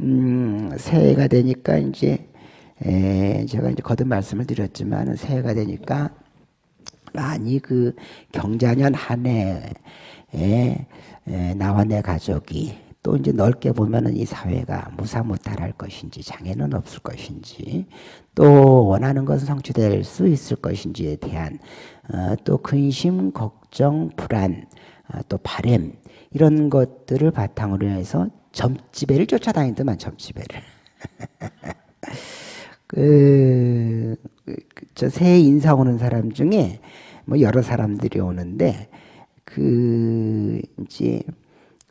음, 새해가 되니까 이제 에, 제가 이제 거듭 말씀을 드렸지만 새해가 되니까 많이 그 경자년 한 해에 에, 나와 내 가족이 또 이제 넓게 보면은 이 사회가 무사무탈할 것인지 장애는 없을 것인지 또 원하는 것은 성취될 수 있을 것인지에 대한 어, 또 근심, 걱정, 불안, 어, 또 바램 이런 것들을 바탕으로 해서 점집배를 쫓아다니더만 점집배를 그, 저 새해 인사 오는 사람 중에 뭐 여러 사람들이 오는데 그 이제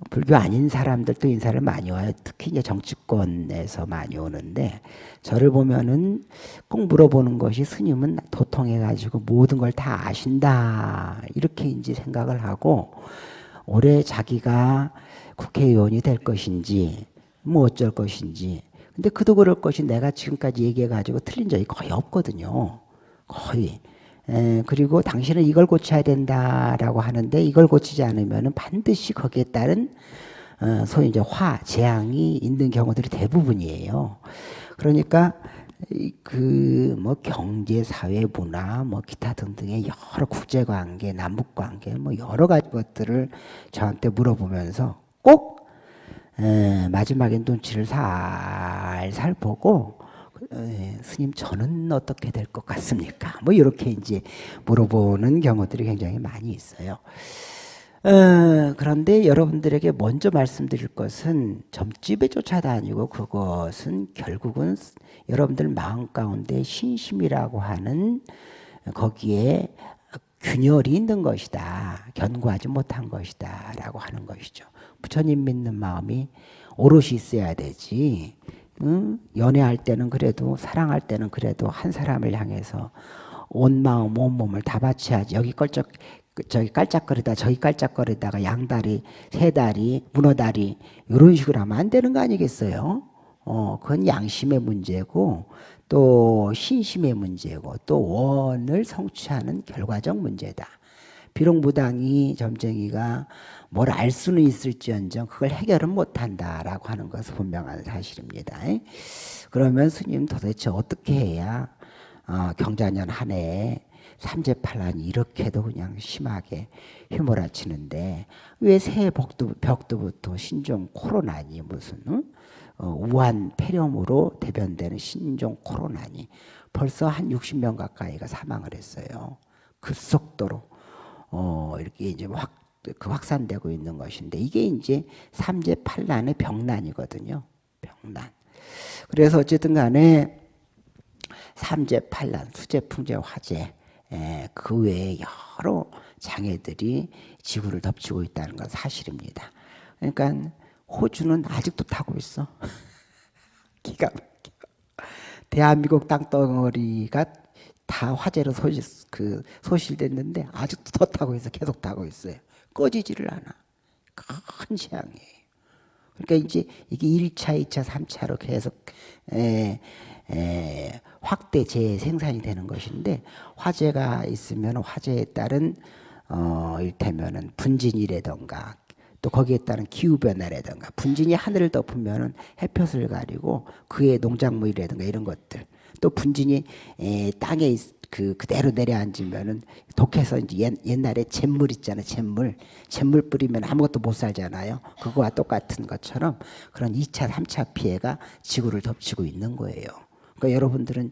불교 아닌 사람들도 인사를 많이 와요. 특히 이제 정치권에서 많이 오는데 저를 보면은 꼭 물어보는 것이 스님은 도통해 가지고 모든 걸 다 아신다 이렇게 이제 생각을 하고 올해 자기가 국회의원이 될 것인지 뭐 어쩔 것인지 근데 그도 그럴 것이 내가 지금까지 얘기해 가지고 틀린 적이 거의 없거든요. 거의. 에, 그리고 당신은 이걸 고쳐야 된다라고 하는데 이걸 고치지 않으면 반드시 거기에 따른 어, 소위 이제 화, 재앙이 있는 경우들이 대부분이에요. 그러니까 그 뭐 경제, 사회, 문화, 뭐 기타 등등의 여러 국제 관계, 남북 관계, 뭐 여러 가지 것들을 저한테 물어보면서 꼭 에, 마지막엔 눈치를 살살 보고 에, 스님 저는 어떻게 될 것 같습니까? 뭐 이렇게 이제 물어보는 경우들이 굉장히 많이 있어요. 어, 그런데 여러분들에게 먼저 말씀드릴 것은 점집에 쫓아다니고 그것은 결국은 여러분들 마음 가운데 신심이라고 하는 거기에 균열이 있는 것이다. 견고하지 못한 것이다. 라고 하는 것이죠. 부처님 믿는 마음이 오롯이 있어야 되지. 응? 연애할 때는 그래도 사랑할 때는 그래도 한 사람을 향해서 온 마음 온 몸을 다 바쳐야지. 여기 껄쩍 그 저기 깔짝거리다 저기 깔짝거리다가 양다리 세다리 문어다리 이런 식으로 하면 안 되는 거 아니겠어요? 어, 그건 양심의 문제고 또 신심의 문제고 또 원을 성취하는 결과적 문제다. 비록 무당이 점쟁이가 뭘 알 수는 있을지언정 그걸 해결은 못한다라고 하는 것은 분명한 사실입니다. 그러면 스님 도대체 어떻게 해야 어, 경자년 한 해에 삼재팔란이 이렇게도 그냥 심하게 휘몰아치는데 왜 새해 벽도, 벽도부터 신종 코로나니 무슨 응? 어, 우한 폐렴으로 대변되는 신종 코로나니 벌써 한 60명 가까이가 사망을 했어요. 급속도로 어, 이렇게 이제 확, 그 확산되고 있는 것인데 이게 이제 삼재팔란의 병난이거든요. 병난. 그래서 어쨌든 간에 삼재팔란, 수재풍재, 화재 예, 그 외에 여러 장애들이 지구를 덮치고 있다는 건 사실입니다. 그러니까 호주는 아직도 타고 있어. 기가 막혀. 대한민국 땅덩어리가 다 화재로 소실, 그 소실됐는데 아직도 더 타고 있어. 계속 타고 있어요. 꺼지지를 않아. 큰 재앙이에요. 그러니까 이제 이게 1차, 2차, 3차로 계속 에, 에, 확대 재생산이 되는 것인데 화재가 있으면 화재에 따른 어, 일테면은 분진이라던가 또 거기에 따른 기후변화라든가 분진이 하늘을 덮으면 햇볕을 가리고 그의 농작물이라든가 이런 것들 또 분진이 에, 땅에 그 그대로 내려앉으면은 독해서 이제 옛, 옛날에 잿물 있잖아요 잿물. 잿물 뿌리면 아무것도 못 살잖아요. 그거와 똑같은 것처럼 그런 2차 3차 피해가 지구를 덮치고 있는 거예요 그러니까 여러분들은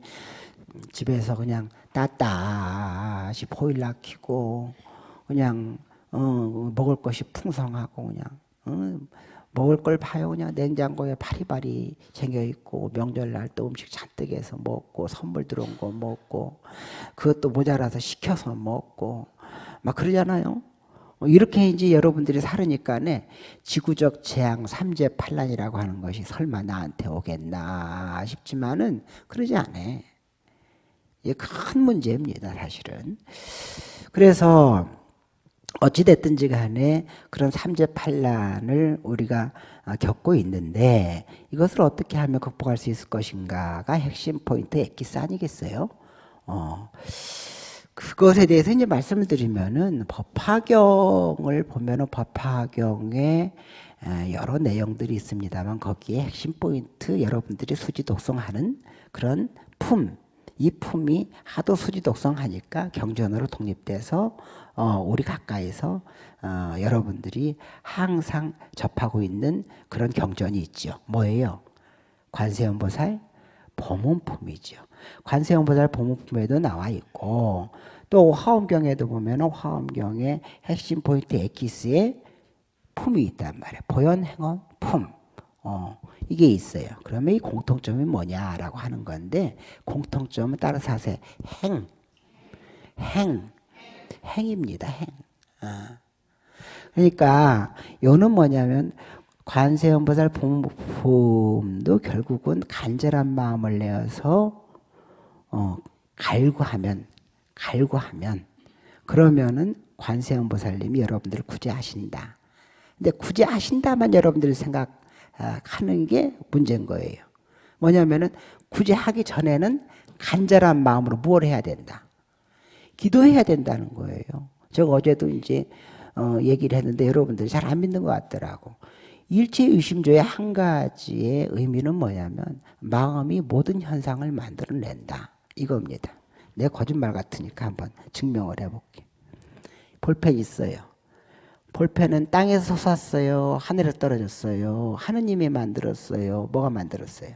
집에서 그냥 따따시 보일러 켜고 그냥 어, 먹을 것이 풍성하고 그냥 어, 먹을 걸 봐요 그냥 냉장고에 바리바리 챙겨 있고 명절날 또 음식 잔뜩 해서 먹고 선물 들어온 거 먹고 그것도 모자라서 시켜서 먹고 막 그러잖아요. 뭐 이렇게 이제 여러분들이 살으니까네 지구적 재앙 삼재팔란이라고 하는 것이 설마 나한테 오겠나 싶지만은 그러지 않아. 이게 큰 문제입니다, 사실은. 그래서 어찌됐든지 간에 그런 삼재팔란을 우리가 겪고 있는데 이것을 어떻게 하면 극복할 수 있을 것인가가 핵심 포인트 엑기스 아니겠어요? 어. 그것에 대해서 이제 말씀을 드리면은 법화경을 보면은 법화경에 여러 내용들이 있습니다만 거기에 핵심 포인트 여러분들이 수지 독성하는 그런 품, 이 품이 하도 수지 독성하니까 경전으로 독립돼서 어, 우리 가까이서 어, 여러분들이 항상 접하고 있는 그런 경전이 있죠. 뭐예요? 관세음보살 보문품이죠. 관세음보살 보문품에도 나와 있고 또 화엄경에도 보면 화엄경의 핵심 포인트 에키스에 품이 있단 말이에요. 보현 행원 품. 어, 이게 있어요. 그러면 이 공통점이 뭐냐라고 하는 건데 공통점은 따라서 하세요. 행. 행. 행입니다. 행. 어. 그러니까 요는 뭐냐면 관세음보살 봄도 결국은 간절한 마음을 내어서 어, 갈구하면 갈구하면 그러면은 관세음보살님이 여러분들을 구제하신다. 근데 구제하신다만 여러분들이 생각하는 게 문제인 거예요. 뭐냐면은 구제하기 전에는 간절한 마음으로 뭘 해야 된다. 기도해야 된다는 거예요. 제가 어제도 이제 어, 얘기를 했는데 여러분들이 잘 안 믿는 것 같더라고. 일체 의심조의 한 가지의 의미는 뭐냐면 마음이 모든 현상을 만들어낸다. 이겁니다. 내 거짓말 같으니까 한번 증명을 해볼게. 볼펜 있어요. 볼펜은 땅에서 솟았어요. 하늘에 떨어졌어요. 하느님이 만들었어요. 뭐가 만들었어요?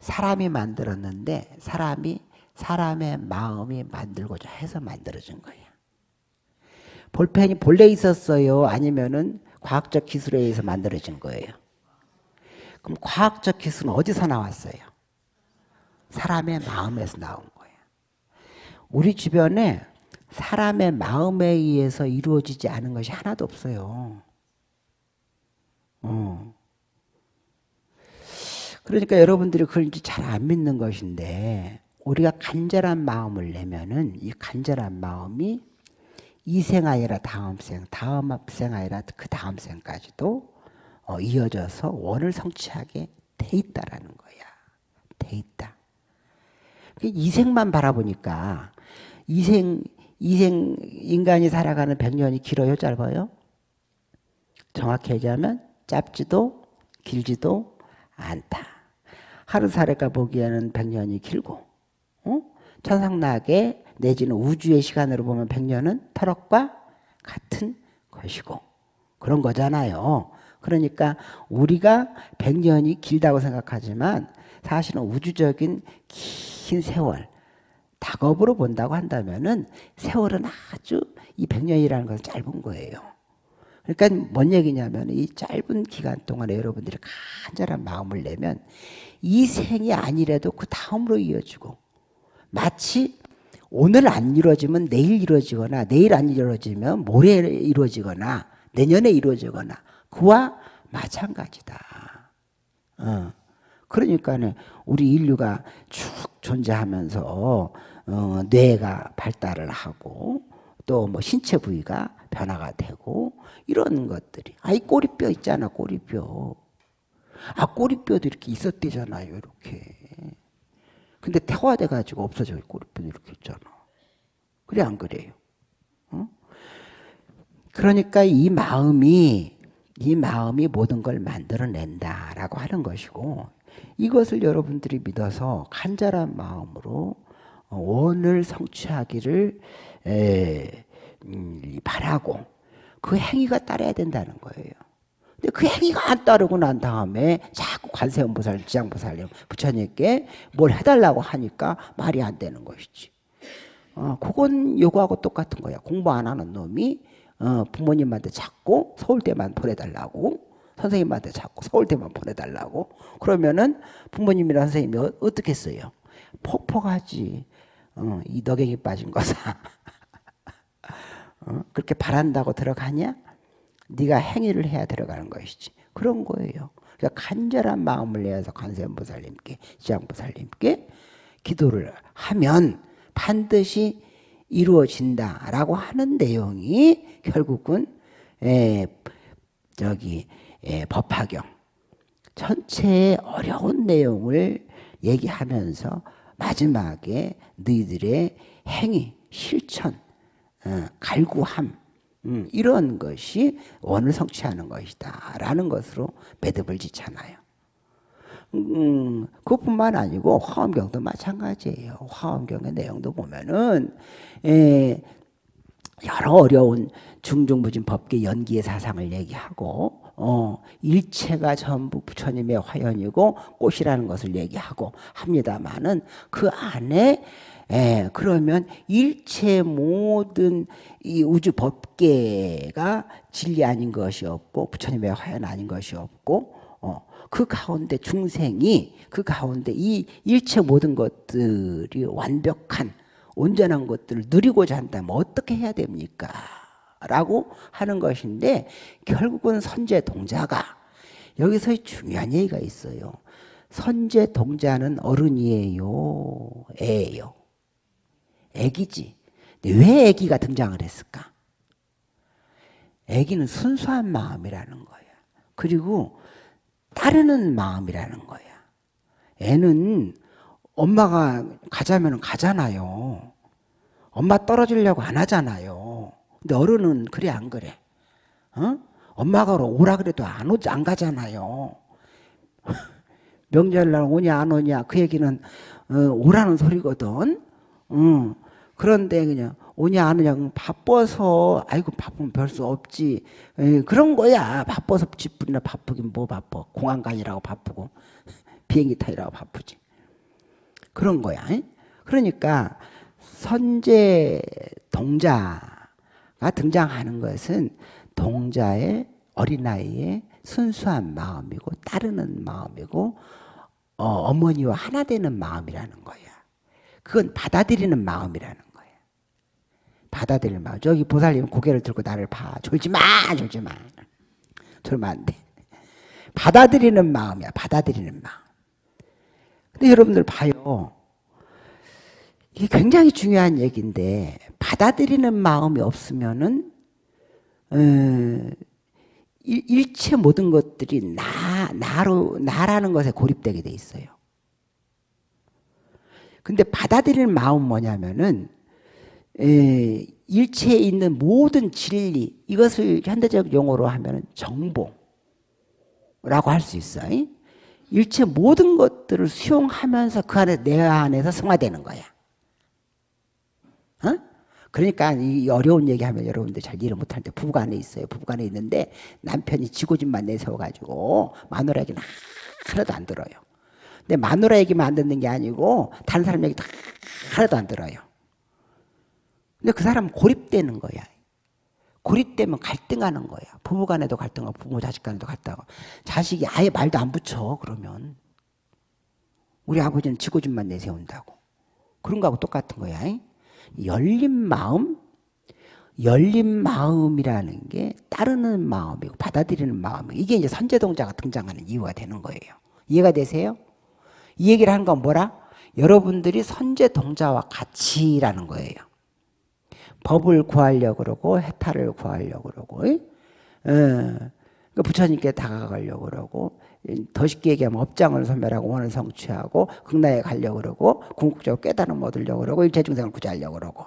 사람이 만들었는데 사람이 사람의 마음이 만들고자 해서 만들어진 거예요. 볼펜이 본래 있었어요? 아니면은 과학적 기술에 의해서 만들어진 거예요. 그럼 과학적 기술은 어디서 나왔어요? 사람의 마음에서 나온 거예요. 우리 주변에 사람의 마음에 의해서 이루어지지 않은 것이 하나도 없어요. 어. 그러니까 여러분들이 그걸 잘안 믿는 것인데 우리가 간절한 마음을 내면은 이 간절한 마음이 이 생 아니라 다음 생, 다음 생 아니라 그 다음 생까지도 어, 이어져서 원을 성취하게 돼 있다라는 거야. 돼 있다. 이 생만 바라보니까 이생 이생 인간이 살아가는 100년이 길어요, 짧아요? 정확히 얘기하면 짧지도 길지도 않다. 하루살이가 보기에는 100년이 길고 어? 천상락에 내지는 우주의 시간으로 보면 100년은 터럭과 같은 것이고 그런 거잖아요. 그러니까 우리가 100년이 길다고 생각하지만 사실은 우주적인 긴 세월 작업으로 본다고 한다면은 세월은 아주 이 100년이라는 것은 짧은 거예요. 그러니까 뭔 얘기냐면 이 짧은 기간 동안에 여러분들이 간절한 마음을 내면 이 생이 아니라도 그 다음으로 이어지고 마치 오늘 안 이루어지면 내일 이루어지거나 내일 안 이루어지면 모레 이루어지거나 내년에 이루어지거나 그와 마찬가지다. 어. 그러니까 우리 인류가 쭉 존재하면서 어, 뇌가 발달을 하고 또 뭐 신체 부위가 변화가 되고 이런 것들이. 아이 꼬리뼈 있잖아 꼬리뼈. 아 꼬리뼈도 이렇게 있었대잖아요 이렇게. 근데 태화돼 가지고 없어져 꼬리뼈도 이렇게 있잖아. 그래 안 그래요? 어? 그러니까 이 마음이 이 마음이 모든 걸 만들어낸다라고 하는 것이고 이것을 여러분들이 믿어서 간절한 마음으로 원을 성취하기를 에, 음, 바라고 그 행위가 따라야 된다는 거예요. 근데 그 행위가 안 따르고 난 다음에 자꾸 관세음보살, 지장보살님, 부처님께 뭘 해달라고 하니까 말이 안 되는 것이지. 어, 그건 요거하고 똑같은 거야. 공부 안 하는 놈이 어, 부모님한테 자꾸 서울대만 보내달라고 선생님한테 자꾸 서울대만 보내달라고 그러면은 부모님이랑 선생님이 어, 떻게 했어요? 폭폭하지. 어, 이 너갱이 빠진 거사. 어? 그렇게 바란다고 들어가냐? 네가 행위를 해야 들어가는 것이지. 그런 거예요. 그러니까 간절한 마음을 내어서 관세음보살님께, 지장보살님께 기도를 하면 반드시 이루어진다라고 하는 내용이 결국은 에, 저기 에, 법화경 전체의 어려운 내용을 얘기하면서 마지막에 너희들의 행위, 실천, 어, 갈구함 음, 이런 것이 원을 성취하는 것이다. 라는 것으로 매듭을 짓잖아요. 음, 그것뿐만 아니고 화엄경도 마찬가지예요. 화엄경의 내용도 보면은 에, 여러 어려운 중중부진 법계 연기의 사상을 얘기하고 어, 일체가 전부 부처님의 화연이고 꽃이라는 것을 얘기하고 합니다만은 그 안에 에, 그러면 일체 모든 이 우주 법계가 진리 아닌 것이 없고 부처님의 화연 아닌 것이 없고 어, 그 가운데 중생이 그 가운데 이 일체 모든 것들이 완벽한 온전한 것들을 누리고자 한다면 어떻게 해야 됩니까? 라고 하는 것인데 결국은 선제 동자가 여기서 중요한 얘기가 있어요. 선제 동자는 어른이에요. 애예요. 애기지. 왜 애기가 등장을 했을까? 애기는 순수한 마음이라는 거야. 그리고 따르는 마음이라는 거야. 애는 엄마가 가자면 가잖아요. 엄마 떨어지려고 안 하잖아요. 근데 어른은 그래 안 그래? 어? 엄마가 오라 그래도 안 오지 안 가잖아요. 명절날 오냐 안 오냐 그 얘기는 어, 오라는 소리거든. 응. 그런데 그냥 오냐 안 오냐 바빠서 아이고 바쁘면 별 수 없지 에, 그런 거야 바빠서 집분이나 바쁘긴 뭐 바빠 공항 가니라고 바쁘고 비행기 타이라고 바쁘지 그런 거야 에? 그러니까 선제 동자가 등장하는 것은 동자의 어린아이의 순수한 마음이고 따르는 마음이고 어, 어머니와 하나 되는 마음이라는 거야 그건 받아들이는 마음이라는 거예요. 받아들이는 마음. 저기 보살님 고개를 들고 나를 봐. 졸지 마! 졸지 마. 졸면 안 돼. 받아들이는 마음이야. 받아들이는 마음. 근데 여러분들 봐요. 이게 굉장히 중요한 얘기인데 받아들이는 마음이 없으면은 어, 일체 모든 것들이 나 나로 나라는 것에 고립되게 돼 있어요. 근데 받아들이는 마음 뭐냐면은 에, 일체에 있는 모든 진리 이것을 현대적 용어로 하면 정보라고 할 수 있어요. 일체 모든 것들을 수용하면서 그 안에 내 안에서 성화되는 거야. 어? 그러니까 이 어려운 얘기하면 여러분들 잘 이해 못하는데 부부간에 있어요. 부부간에 있는데 남편이 지고집만 내세워가지고 마누라 얘기는 하나도 안 들어요. 근데 마누라 얘기만 안 듣는 게 아니고 다른 사람 얘기 다 하나도 안 들어요. 근데 그 사람은 고립되는 거야. 고립되면 갈등하는 거야. 부부 간에도 갈등하고 부모 자식 간에도 갈등하고 자식이 아예 말도 안 붙여 그러면 우리 아버지는 지고집만 내세운다고 그런 거하고 똑같은 거야. 열린 마음 열린 마음이라는 게 따르는 마음이고 받아들이는 마음이고 이게 이제 선제동자가 등장하는 이유가 되는 거예요. 이해가 되세요? 이 얘기를 하는 건 뭐라? 여러분들이 선제 동자와 같이라는 거예요. 법을 구하려고 그러고 해탈을 구하려고 그러고 예. 그 부처님께 다가가려고 그러고 더 쉽게 얘기하면 업장을 소멸하고 원을 성취하고 극락에 가려고 그러고 궁극적으로 깨달음 얻으려고 그러고 일체 중생을 구제하려고 그러고.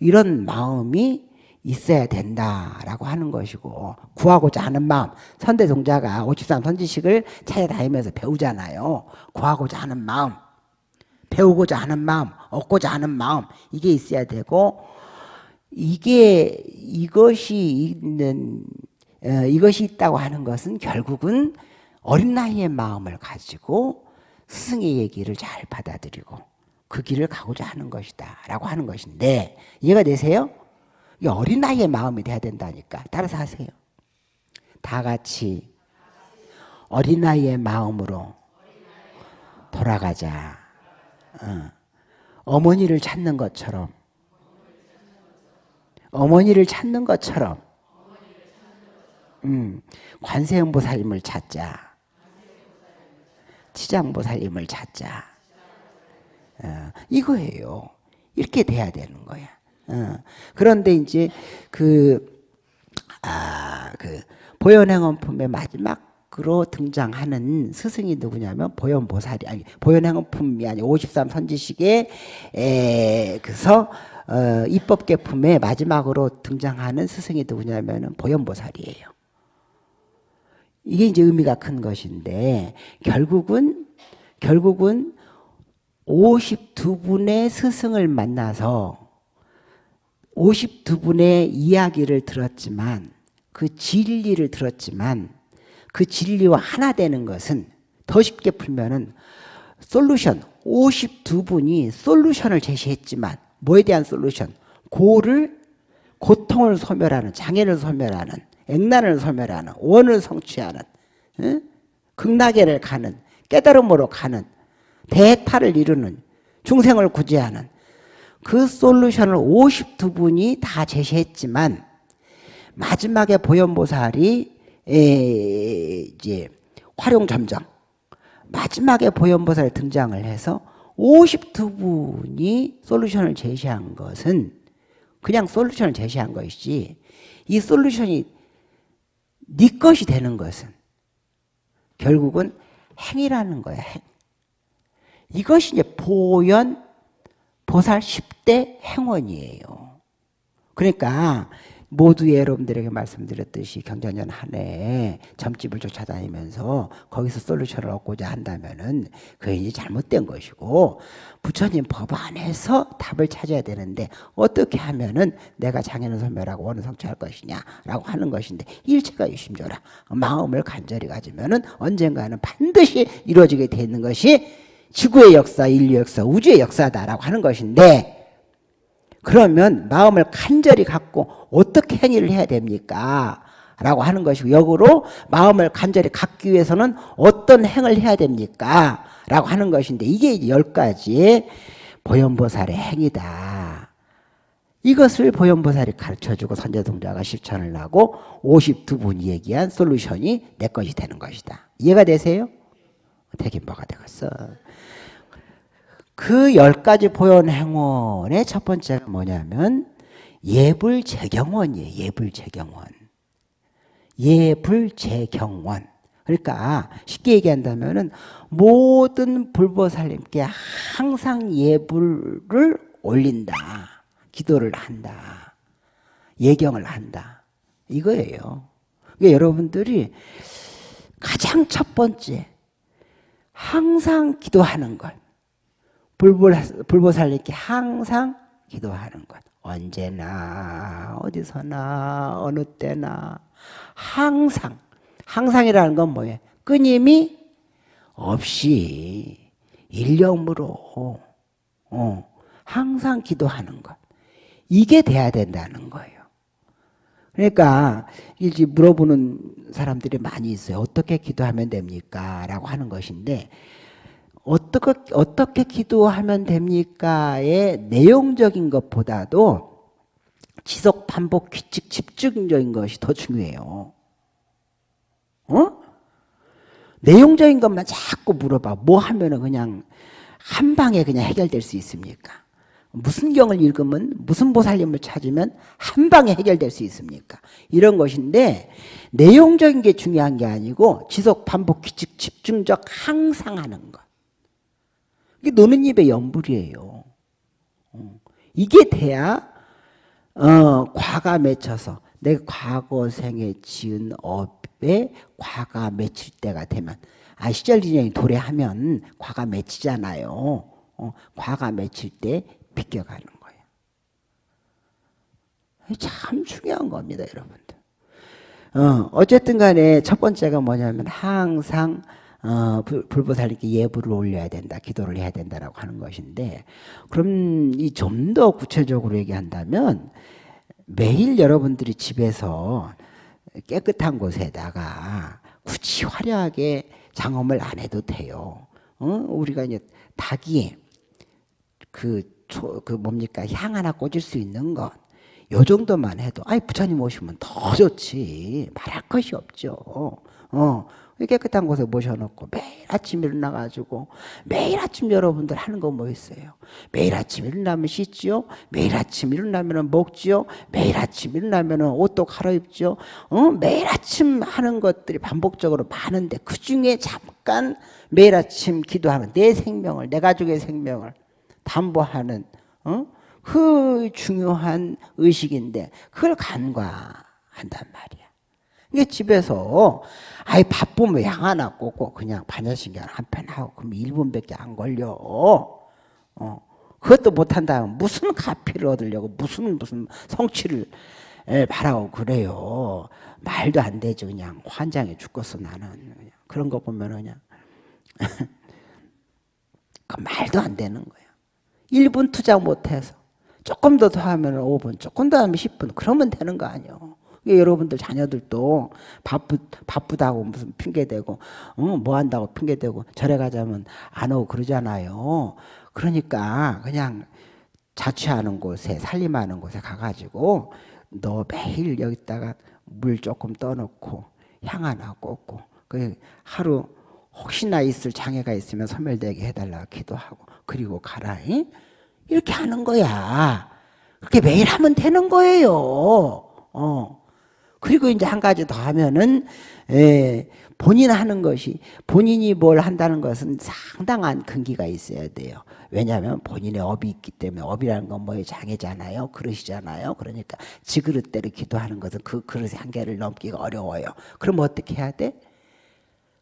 이런 마음이 있어야 된다라고 하는 것이고 구하고자 하는 마음. 선대동자가 53 선지식을 찾아다니면서 배우잖아요. 구하고자 하는 마음 배우고자 하는 마음 얻고자 하는 마음 이게 있어야 되고 이게 이것이 있는 어, 이것이 있다고 하는 것은 결국은 어린 나이의 마음을 가지고 스승의 얘기를 잘 받아들이고 그 길을 가고자 하는 것이다 라고 하는 것인데 이해가 되세요? 이 어린아이의 마음이 돼야 된다니까. 따라서 하세요. 다 같이 어린아이의 마음으로 돌아가자. 어. 어머니를 찾는 것처럼 어머니를 찾는 것처럼 음, 관세음보살님을 찾자. 치장보살님을 찾자. 어, 이거예요. 이렇게 돼야 되는 거야. 어. 그런데 이제 그, 아, 그, 보현행원품의 마지막 마지막으로 등장하는 스승이 누구냐면 보현보살이 아니 보현행품이 아니 53 선지식에 에, 그서 어, 입법계품에 마지막으로 등장하는 스승이 누구냐면 보현보살이에요. 이게 이제 의미가 큰 것인데 결국은 결국은 52분의 스승을 만나서 52분의 이야기를 들었지만 그 진리를 들었지만 그 진리와 하나 되는 것은 더 쉽게 풀면은 솔루션 52분이 솔루션을 제시했지만 뭐에 대한 솔루션? 고를 고통을 소멸하는 장애를 소멸하는 액난을 소멸하는 원을 성취하는 응? 극락에를 가는 깨달음으로 가는 대타를 이루는 중생을 구제하는 그 솔루션을 52분이 다 제시했지만 마지막에 보현보살이 이제 활용점정 마지막에 보현보살이 등장을 해서 52분이 솔루션을 제시한 것은 그냥 솔루션을 제시한 것이지 이 솔루션이 네 것이 되는 것은 결국은 행이라는 거야 행. 이것이 이제 보현 보살 10대 행원이에요. 그러니까 모두 여러분들에게 말씀드렸듯이 경전년 한 해에 점집을 쫓아다니면서 거기서 솔루션을 얻고자 한다면은 그게 이제 잘못된 것이고 부처님 법 안에서 답을 찾아야 되는데 어떻게 하면은 내가 장애는 소멸하고 원은 성취할 것이냐라고 하는 것인데 일체가 유심조라 마음을 간절히 가지면은 언젠가는 반드시 이루어지게 되는 것이 지구의 역사, 인류 역사, 우주의 역사다라고 하는 것인데 그러면 마음을 간절히 갖고 어떻게 행위를 해야 됩니까? 라고 하는 것이고 역으로 마음을 간절히 갖기 위해서는 어떤 행을 해야 됩니까? 라고 하는 것인데 이게 열 가지의 보현보살의 행위다. 이것을 보현보살이 가르쳐주고 선제동자가 실천을 하고 52분이 얘기한 솔루션이 내 것이 되는 것이다. 이해가 되세요? 되긴 뭐가 되겠어. 그 열 가지 보현 행원의 첫 번째가 뭐냐면 예불 재경원이에요. 예불 재경원. 예불 재경원. 그러니까 쉽게 얘기한다면은 모든 불보살님께 항상 예불을 올린다. 기도를 한다. 예경을 한다. 이거예요. 그러니까 여러분들이 가장 첫 번째 항상 기도하는 것. 불보살님께 항상 기도하는 것. 언제나 어디서나 어느 때나 항상 항상이라는 건 뭐예요? 끊임이 없이 일념으로 어, 항상 기도하는 것. 이게 돼야 된다는 거예요. 그러니까 이제 물어보는 사람들이 많이 있어요. 어떻게 기도하면 됩니까? 라고 하는 것인데 어떻게, 어떻게 기도하면 됩니까의 내용적인 것보다도 지속, 반복, 규칙, 집중적인 것이 더 중요해요. 어? 내용적인 것만 자꾸 물어봐. 뭐 하면은 그냥 한 방에 그냥 해결될 수 있습니까? 무슨 경을 읽으면 무슨 보살님을 찾으면 한 방에 해결될 수 있습니까? 이런 것인데 내용적인 게 중요한 게 아니고 지속, 반복, 규칙, 집중적 항상 하는 것. 이게 노는 입의 연불이에요. 어. 이게 돼야 어, 과가 맺혀서 내 과거 생에 지은 업에 과가 맺힐 때가 되면 아 시절진영이 도래하면 과가 맺히잖아요. 어, 과가 맺힐 때 비껴가는 거예요. 참 중요한 겁니다, 여러분들. 어, 어쨌든 간에 첫 번째가 뭐냐면 항상 어, 불보살님께 예불을 올려야 된다, 기도를 해야 된다라고 하는 것인데, 그럼 이 좀 더 구체적으로 얘기한다면 매일 여러분들이 집에서 깨끗한 곳에다가 굳이 화려하게 장엄을 안 해도 돼요. 어? 우리가 이제 닭이 그, 초, 그 뭡니까 향 하나 꽂을 수 있는 것. 요 정도만 해도 아이 부처님 오시면 더 좋지 말할 것이 없죠. 어 깨끗한 곳에 모셔놓고 매일 아침 일어나가지고 매일 아침 여러분들 하는 거 뭐 있어요? 매일 아침 일어나면 씻지요? 매일 아침 일어나면 먹지요? 매일 아침 일어나면 옷도 갈아입지요? 어? 매일 아침 하는 것들이 반복적으로 많은데 그 중에 잠깐 매일 아침 기도하는 내 생명을 내 가족의 생명을 담보하는 어? 그 중요한 의식인데 그걸 간과한단 말이야. 이게 집에서 아이 바쁘면 양 하나 꽂고 그냥 반야신경 한편 하고 그럼 1분밖에 안 걸려. 어. 그것도 못한다면 무슨 가피를 얻으려고 무슨 무슨 성취를 바라고 그래요. 말도 안 되죠. 그냥 환장해 죽겠어 나는. 그냥. 그런 거 보면 그냥 그 말도 안 되는 거야. 1분 투자 못해서 조금 더 하면 5분, 조금 더 하면 10분 그러면 되는 거 아니에요. 여러분들 자녀들도 바쁘, 바쁘다고 무슨 핑계대고 어, 뭐 한다고 핑계대고 절에 가자면 안 오고 그러잖아요. 그러니까 그냥 자취하는 곳에 살림하는 곳에 가가지고 너 매일 여기다가 물 조금 떠놓고 향 하나 꽂고 그 하루 혹시나 있을 장애가 있으면 소멸되게 해달라고 기도하고 그리고 가라 잉? 이렇게 하는 거야 그렇게 매일 하면 되는 거예요 어. 그리고 이제 한 가지 더 하면은 예, 본인 하는 것이 본인이 뭘 한다는 것은 상당한 근기가 있어야 돼요. 왜냐하면 본인의 업이 있기 때문에 업이라는 건 뭐의 장애잖아요. 그릇이잖아요. 그러니까 지그릇대로 기도하는 것은 그 그릇의 한계를 넘기가 어려워요. 그럼 어떻게 해야 돼?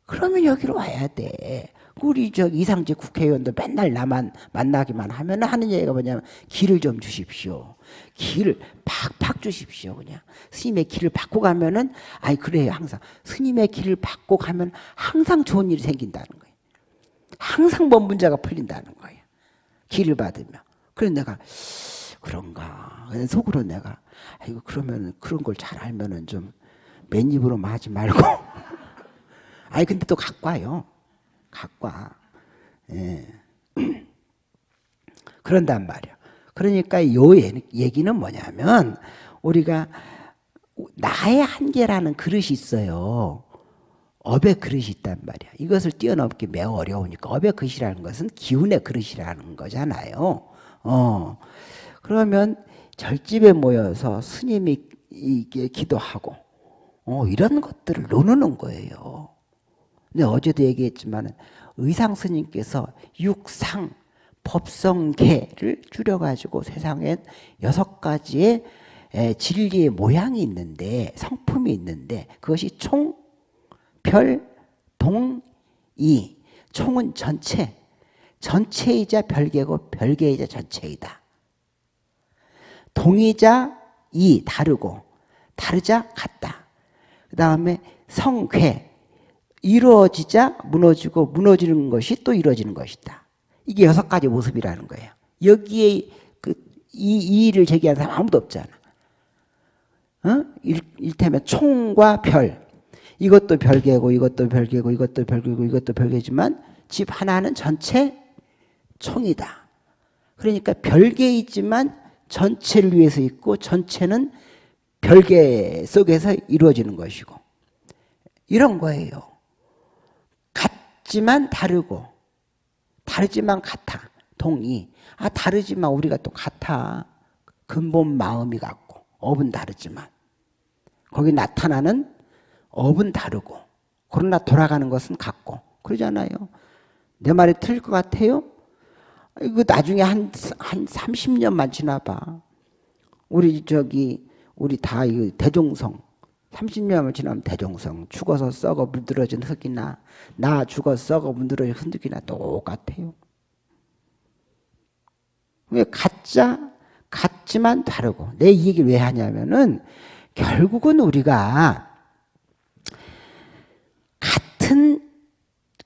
그러면 여기로 와야 돼. 우리 저 이상직 국회의원도 맨날 나만 만나기만 하면 하는 얘기가 뭐냐면 길을 좀 주십시오. 길을 팍팍 주십시오. 그냥 스님의 길을 받고 가면은 아니 그래요 항상 스님의 길을 받고 가면 항상 좋은 일이 생긴다는 거예요. 항상 뭔 문제가 풀린다는 거예요. 길을 받으면. 그래서 내가 그런가. 속으로 내가 아이고 그러면 그런 걸 잘 알면은 좀 맨입으로 하지 말고 아니 근데 또 갖고 와요. 갖고 와. 예. 그런단 말이야. 그러니까 요 얘기는 뭐냐면 우리가 나의 한계라는 그릇이 있어요. 업의 그릇이 있단 말이야. 이것을 뛰어넘기 매우 어려우니까 업의 그릇이라는 것은 기운의 그릇이라는 거잖아요. 어. 그러면 절집에 모여서 스님이 이게 기도하고 어, 이런 것들을 나누는 거예요. 근데 어제도 얘기했지만 의상 스님께서 육상 법성계를 줄여가지고 세상엔 여섯 가지의 진리의 모양이 있는데 성품이 있는데 그것이 총, 별, 동, 이 총은 전체 전체이자 별개고 별개이자 전체이다. 동이자 이 다르고 다르자 같다. 그 다음에 성괴 이루어지자 무너지고 무너지는 것이 또 이루어지는 것이다. 이게 여섯 가지 모습이라는 거예요. 여기에 그 이, 이 일을 제기한 사람 아무도 없잖아. 어? 일, 일테면 총과 별. 이것도 별개고 이것도 별개고 이것도 별개고 이것도 별개지만 집 하나는 전체 총이다. 그러니까 별개이지만 전체를 위해서 있고 전체는 별개 속에서 이루어지는 것이고 이런 거예요. 같지만 다르고 다르지만 같아. 동의. 아 다르지만 우리가 또 같아. 근본 마음이 같고 업은 다르지만. 거기 나타나는 업은 다르고 그러나 돌아가는 것은 같고. 그러잖아요. 내 말이 틀릴 것 같아요? 이거 나중에 한, 한 30년만 지나봐. 우리 저기 우리 다 대종성 30년을 지나면 대종성 죽어서 썩어 물들어진 흙이나 나 죽어 썩어 물들어진 흙이나 똑같아요. 왜 가짜? 같지만 다르고. 내 이 얘기를 왜 하냐면은 결국은 우리가 같은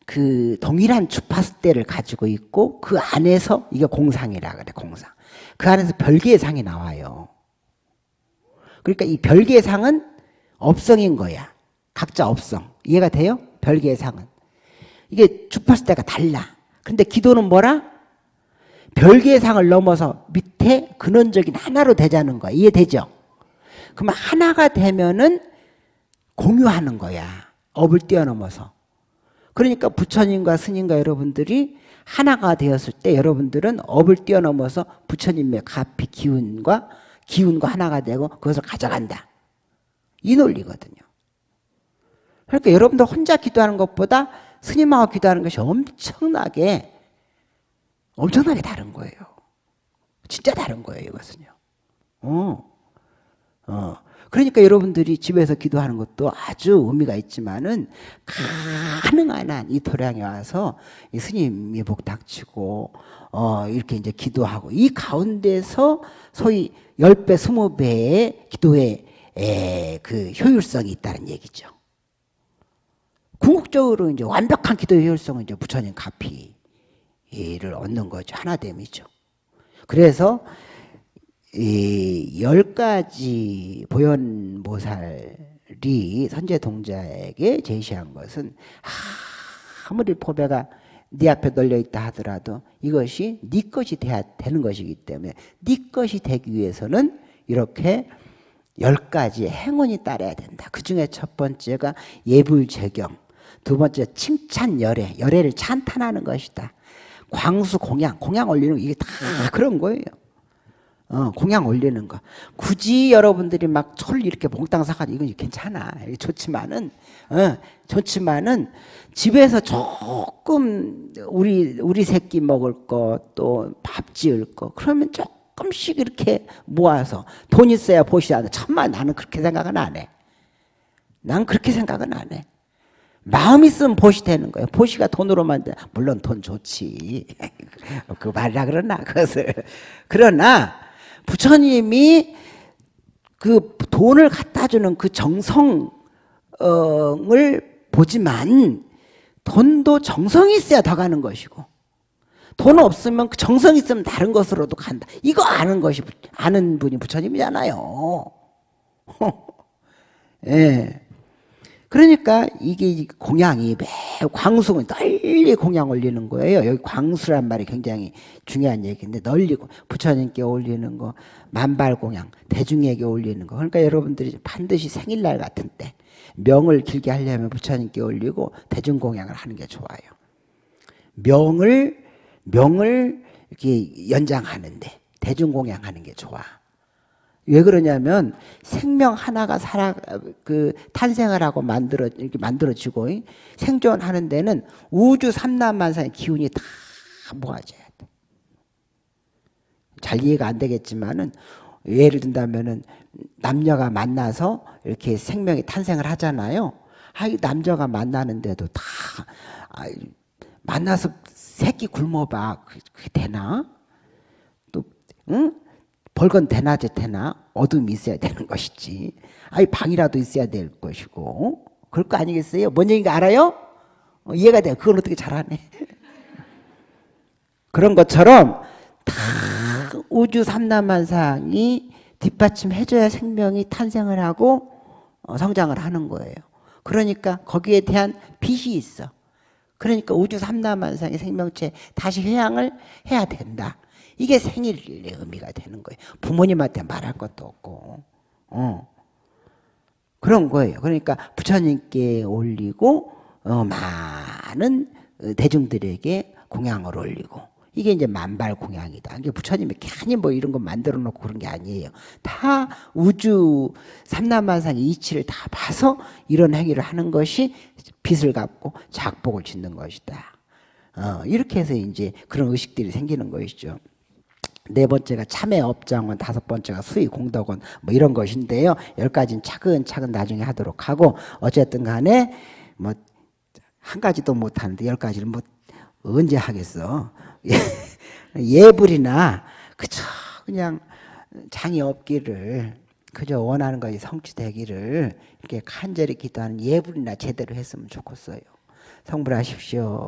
그 동일한 주파수대를 가지고 있고 그 안에서 이게 공상이라 그래 공상. 그 안에서 별개의 상이 나와요. 그러니까 이 별개의 상은 업성인 거야. 각자 업성. 이해가 돼요? 별개의 상은. 이게 주파수 대가 달라. 근데 기도는 뭐라? 별개의 상을 넘어서 밑에 근원적인 하나로 되자는 거야. 이해되죠? 그러면 하나가 되면은 공유하는 거야. 업을 뛰어넘어서. 그러니까 부처님과 스님과 여러분들이 하나가 되었을 때 여러분들은 업을 뛰어넘어서 부처님의 가피 기운과 기운과 하나가 되고 그것을 가져간다. 이 논리거든요. 그러니까 여러분들 혼자 기도하는 것보다 스님하고 기도하는 것이 엄청나게 엄청나게 다른 거예요. 진짜 다른 거예요, 이것은요. 어. 어. 그러니까 여러분들이 집에서 기도하는 것도 아주 의미가 있지만은 가능한 한이 도량에 와서 이 스님이 복 닥치고 어 이렇게 이제 기도하고 이 가운데서 소위 10배, 20배의 기도의 에, 그 효율성이 있다는 얘기죠. 궁극적으로 이제 완벽한 기도의 효율성은 이제 부처님 가피를 얻는 거죠. 하나됨이죠. 그래서 이 열 가지 보현보살이 선제 동자에게 제시한 것은 아무리 포배가 네 앞에 널려 있다 하더라도 이것이 네 것이 돼야 되는 것이기 때문에 네 것이 되기 위해서는 이렇게 열 가지 행운이 따라야 된다. 그 중에 첫 번째가 예불제경, 두 번째 칭찬 열애, 열애를 찬탄하는 것이다. 광수 공양, 공양 올리는 이게 다 그런 거예요. 어, 공양 올리는 거. 굳이 여러분들이 막 철 이렇게 몽땅 사가지고 이건 괜찮아. 좋지만은, 어, 좋지만은 집에서 조금 우리, 우리 새끼 먹을 거, 또 밥 지을 거, 그러면 조금 씩 이렇게 모아서 돈 있어야 않아. 천만 나는 그렇게 생각은 안 해. 난 그렇게 생각은 안 해. 마음 있으면 보시 되는 거예요. 보시가 돈으로만 돼. 물론 돈 좋지. 그 말이라 그러나, 그것을. 그러나, 부처님이 그 돈을 갖다 주는 그 정성을 보지만 돈도 정성이 있어야 더 가는 것이고 돈 없으면 그 정성 있으면 다른 것으로도 간다. 이거 아는 것이 아는 분이 부처님이잖아요. 예. 그러니까 이게 공양이 매우 광수는 널리 공양 올리는 거예요. 여기 광수란 말이 굉장히 중요한 얘기인데 널리고 부처님께 올리는 거, 만발 공양, 대중에게 올리는 거. 그러니까 여러분들이 반드시 생일날 같은 때 명을 길게 하려면 부처님께 올리고 대중 공양을 하는 게 좋아요. 명을 명을 이렇게 연장하는데 대중 공양하는 게 좋아. 왜 그러냐면 생명 하나가 살아 그 탄생을 하고 만들어 이렇게 만들어지고 생존하는 데는 우주 삼남만상의 기운이 다 모아져야 돼. 잘 이해가 안 되겠지만은 예를 든다면은 남녀가 만나서 이렇게 생명이 탄생을 하잖아요. 아, 남자가 만나는데도 다 아, 만나서 새끼 굶어봐 그게 되나? 또 응? 벌건 대낮에 되나 어둠이 있어야 되는 것이지 아니 방이라도 있어야 될 것이고 그럴 거 아니겠어요? 뭔 얘기인가 알아요? 어, 이해가 돼요 그걸 어떻게 잘하네 그런 것처럼 다 우주 삼남만상이 뒷받침해줘야 생명이 탄생을 하고 어, 성장을 하는 거예요 그러니까 거기에 대한 빚이 있어 그러니까 우주 삼남만상의 생명체 다시 회양을 해야 된다 이게 생일의 의미가 되는 거예요. 부모님한테 말할 것도 없고. 어. 그런 거예요. 그러니까 부처님께 올리고 어, 많은 대중들에게 공양을 올리고 이게 이제 만발 공양이다. 이게 부처님이 괜히 뭐 이런 거 만들어 놓고 그런 게 아니에요. 다 우주 삼남만상의 이치를 다 봐서 이런 행위를 하는 것이 빚을 갚고 작복을 짓는 것이다. 어, 이렇게 해서 이제 그런 의식들이 생기는 것이죠. 네 번째가 참회 업장원, 다섯 번째가 수의 공덕원 뭐 이런 것인데요. 열 가지는 차근차근 나중에 하도록 하고 어쨌든 간에 뭐 한 가지도 못 하는데 열 가지를 뭐 언제 하겠어. 예불이나 그저 그냥 장이 없기를 그저 원하는 것이 성취되기를 이렇게 간절히 기도하는 예불이나 제대로 했으면 좋겠어요. 성불하십시오.